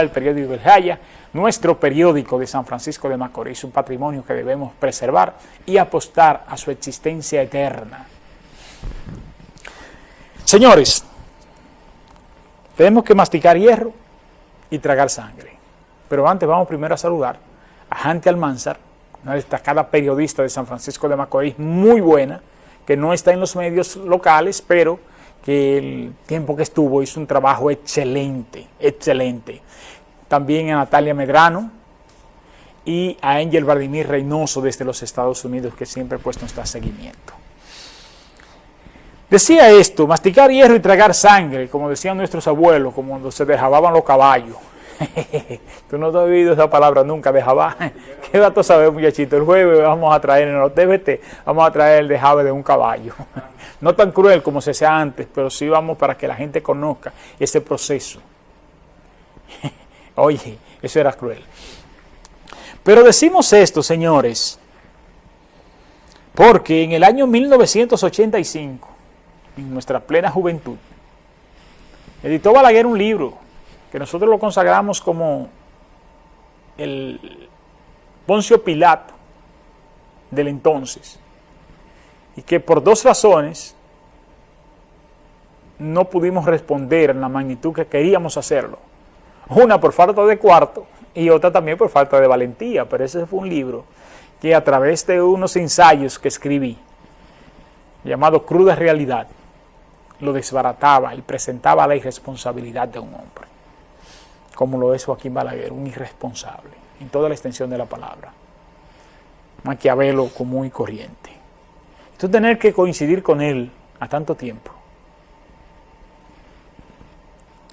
el periódico El Jaya, nuestro periódico de San Francisco de Macorís, un patrimonio que debemos preservar y apostar a su existencia eterna. Señores, tenemos que masticar hierro y tragar sangre. Pero antes vamos primero a saludar a Janti Almanzar, una destacada periodista de San Francisco de Macorís, muy buena, que no está en los medios locales, pero que el tiempo que estuvo hizo un trabajo excelente, excelente. También a Natalia Medrano y a Angel Vladimir Reynoso desde los Estados Unidos, que siempre ha puesto nuestro seguimiento. Decía esto, masticar hierro y tragar sangre, como decían nuestros abuelos, como cuando se dejaban los caballos. Tú no has oído esa palabra nunca, de jabá. ¿Qué dato sabes, muchachito? El jueves vamos a traer en los TVT, vamos a traer el dejave de un caballo. No tan cruel como se hacía antes, pero sí vamos para que la gente conozca ese proceso. Oye, eso era cruel. Pero decimos esto, señores, porque en el año 1985, en nuestra plena juventud, editó Balaguer un libro que nosotros lo consagramos como el Poncio Pilato del entonces, y que por dos razones no pudimos responder en la magnitud que queríamos hacerlo. Una por falta de cuarto y otra también por falta de valentía, pero ese fue un libro que a través de unos ensayos que escribí, llamado Cruda Realidad, lo desbarataba y presentaba la irresponsabilidad de un hombre, como lo es Joaquín Balaguer, un irresponsable, en toda la extensión de la palabra. Maquiavelo común y corriente. Tú tener que coincidir con él a tanto tiempo.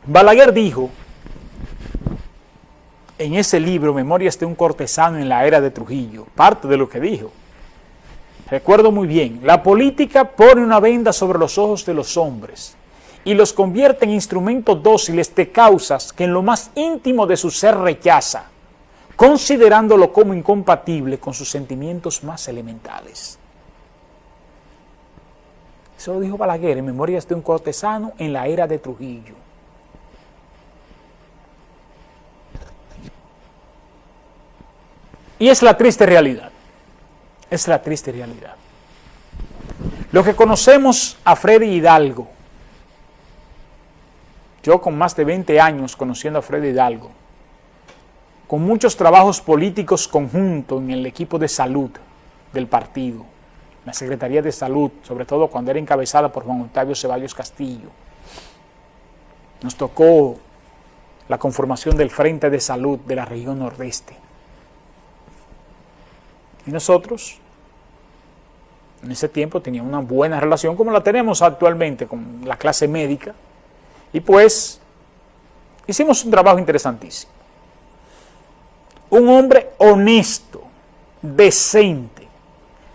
Balaguer dijo en ese libro, Memorias de un cortesano en la era de Trujillo, parte de lo que dijo. Recuerdo muy bien, la política pone una venda sobre los ojos de los hombres y los convierte en instrumentos dóciles de causas que en lo más íntimo de su ser rechaza, considerándolo como incompatible con sus sentimientos más elementales. Eso lo dijo Balaguer en Memorias de un cortesano en la era de Trujillo. Y es la triste realidad. Es la triste realidad. Lo que conocemos a Freddy Hidalgo, yo con más de 20 años conociendo a Freddy Hidalgo, con muchos trabajos políticos conjuntos en el equipo de salud del partido, la Secretaría de Salud, sobre todo cuando era encabezada por Juan Octavio Ceballos Castillo. Nos tocó la conformación del Frente de Salud de la región nordeste. Y nosotros, en ese tiempo, teníamos una buena relación como la tenemos actualmente con la clase médica. Y pues, hicimos un trabajo interesantísimo. Un hombre honesto, decente,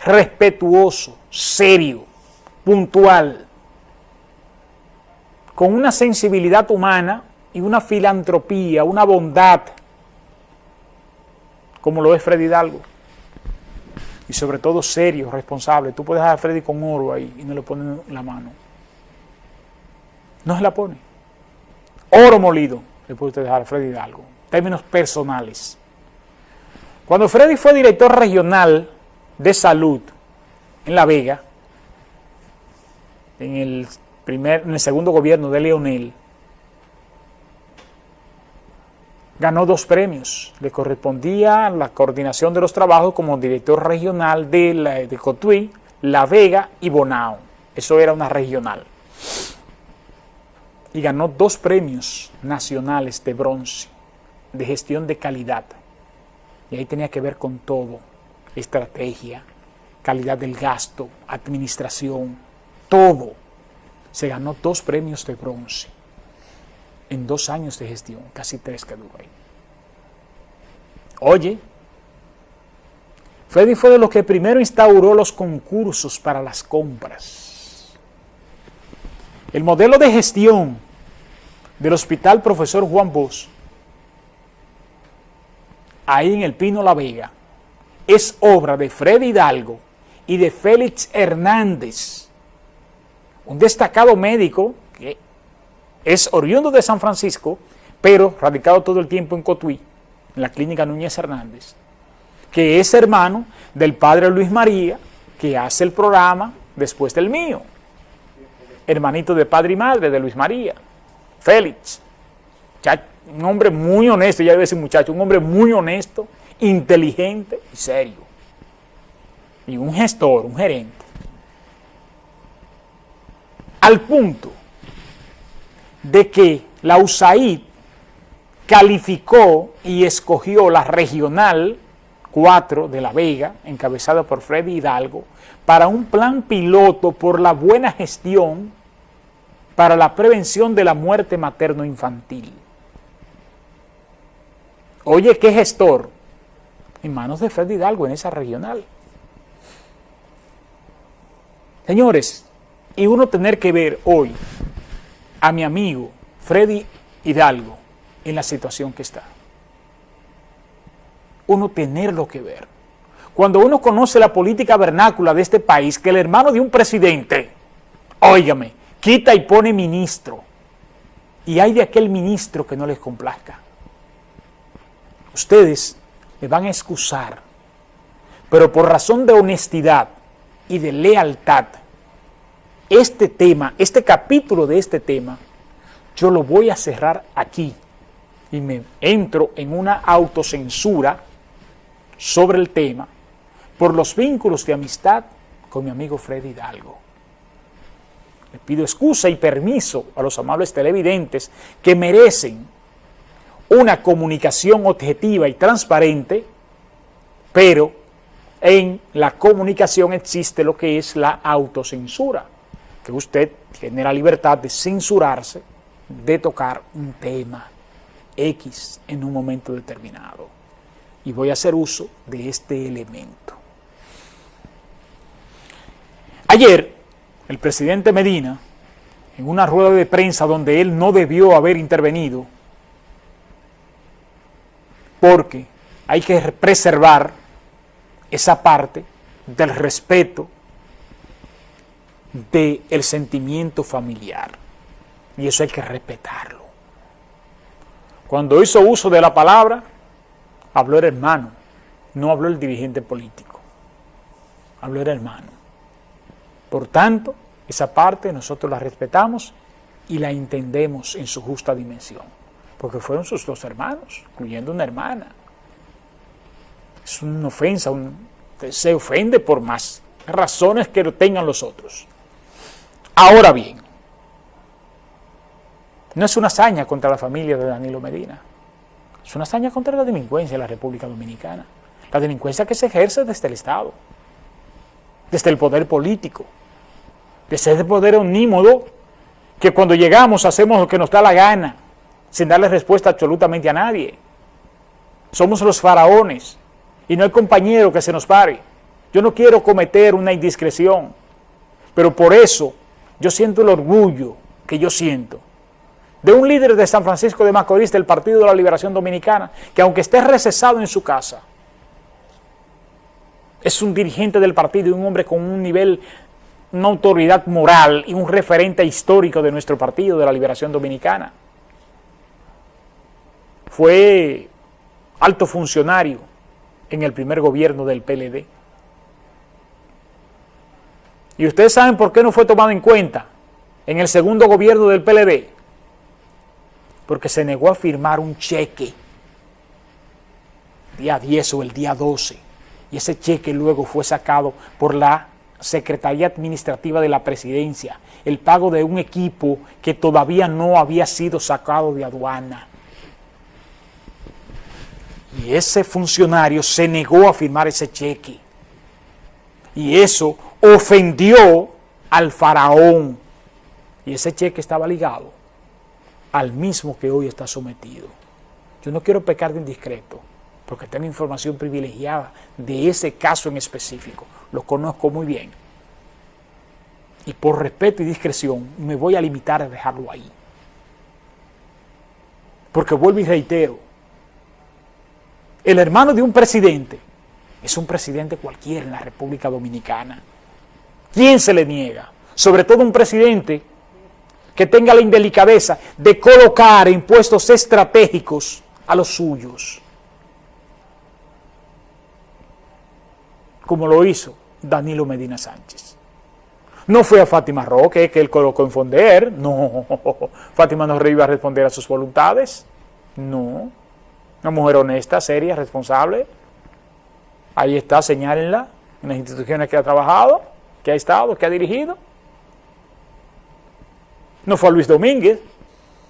respetuoso, serio, puntual, con una sensibilidad humana y una filantropía, una bondad, como lo es Freddy Hidalgo. Y sobre todo serio, responsable. Tú puedes dejar a Freddy con oro ahí y no le ponen la mano. No se la pone. Oro molido le puede usted dejar a Freddy Hidalgo. Términos personales. Cuando Freddy fue director regional de salud en La Vega, en el, primer, en el segundo gobierno de Leonel, ganó dos premios. Le correspondía la coordinación de los trabajos como director regional de, la, de Cotuí, La Vega y Bonao. Eso era una regional. Y ganó dos premios nacionales de bronce de gestión de calidad. Y ahí tenía que ver con todo, estrategia, calidad del gasto, administración, todo. Se ganó dos premios de bronce en dos años de gestión, casi tres que duró ahí. Oye, Freddy fue de los que primero instauró los concursos para las compras. El modelo de gestión del Hospital Profesor Juan Bosch, ahí en el Pino La Vega, es obra de Freddy Hidalgo y de Félix Hernández, un destacado médico que es oriundo de San Francisco, pero radicado todo el tiempo en Cotuí, en la clínica Núñez Hernández, que es hermano del padre Luis María, que hace el programa después del mío, hermanito de padre y madre de Luis María, Félix, un hombre muy honesto, ya debe ser muchacho, un hombre muy honesto, inteligente y serio, y un gestor, un gerente, al punto de que la USAID calificó y escogió la regional 4 de La Vega, encabezada por Freddy Hidalgo, para un plan piloto por la buena gestión para la prevención de la muerte materno-infantil. Oye, ¿qué gestor? En manos de Freddy Hidalgo en esa regional. Señores, y uno tener que ver hoy a mi amigo Freddy Hidalgo en la situación que está. Uno tenerlo que ver. Cuando uno conoce la política vernácula de este país, que el hermano de un presidente, óigame, quita y pone ministro, y hay de aquel ministro que no les complazca. Ustedes me van a excusar, pero por razón de honestidad y de lealtad, este tema, este capítulo de este tema, yo lo voy a cerrar aquí y me entro en una autocensura sobre el tema por los vínculos de amistad con mi amigo Freddy Hidalgo. Le pido excusa y permiso a los amables televidentes que merecen una comunicación objetiva y transparente, pero en la comunicación existe lo que es la autocensura que usted tiene la libertad de censurarse, de tocar un tema X en un momento determinado. Y voy a hacer uso de este elemento. Ayer, el presidente Medina, en una rueda de prensa donde él no debió haber intervenido, porque hay que preservar esa parte del respeto del sentimiento familiar. Y eso hay que respetarlo. Cuando hizo uso de la palabra, habló el hermano, no habló el dirigente político. Habló el hermano. Por tanto, esa parte nosotros la respetamos y la entendemos en su justa dimensión. Porque fueron sus dos hermanos, incluyendo una hermana. Es una ofensa, se ofende por más razones que lo tengan los otros. Ahora bien, no es una hazaña contra la familia de Danilo Medina, es una hazaña contra la delincuencia en la República Dominicana, la delincuencia que se ejerce desde el Estado, desde el poder político, ese poder omnímodo que cuando llegamos hacemos lo que nos da la gana, sin darle respuesta absolutamente a nadie. Somos los faraones y no hay compañero que se nos pare. Yo no quiero cometer una indiscreción, pero por eso yo siento el orgullo que yo siento de un líder de San Francisco de Macorís del Partido de la Liberación Dominicana, que aunque esté recesado en su casa, es un dirigente del partido y un hombre con un nivel, una autoridad moral y un referente histórico de nuestro Partido de la Liberación Dominicana. Fue alto funcionario en el primer gobierno del PLD. Y ustedes saben por qué no fue tomado en cuenta en el segundo gobierno del PLD. Porque se negó a firmar un cheque día 10 o el día 12. Y ese cheque luego fue sacado por la Secretaría Administrativa de la Presidencia, el pago de un equipo que todavía no había sido sacado de aduana. Y ese funcionario se negó a firmar ese cheque. Y eso ofendió al faraón. Y ese cheque estaba ligado al mismo que hoy está sometido. Yo no quiero pecar de indiscreto, porque tengo información privilegiada de ese caso en específico. Lo conozco muy bien. Y por respeto y discreción me voy a limitar a dejarlo ahí. Porque vuelvo y reitero, el hermano de un presidente es un presidente cualquiera en la República Dominicana. ¿Quién se le niega? Sobre todo un presidente que tenga la indelicadeza de colocar en puestos estratégicos a los suyos. Como lo hizo Danilo Medina Sánchez. No fue a Fátima Roque que él colocó en Fonder, no. Fátima no iba a responder a sus voluntades, no. Una mujer honesta, seria, responsable. Ahí está, señálenla en las instituciones que ha trabajado, que ha estado, que ha dirigido. No fue a Luis Domínguez,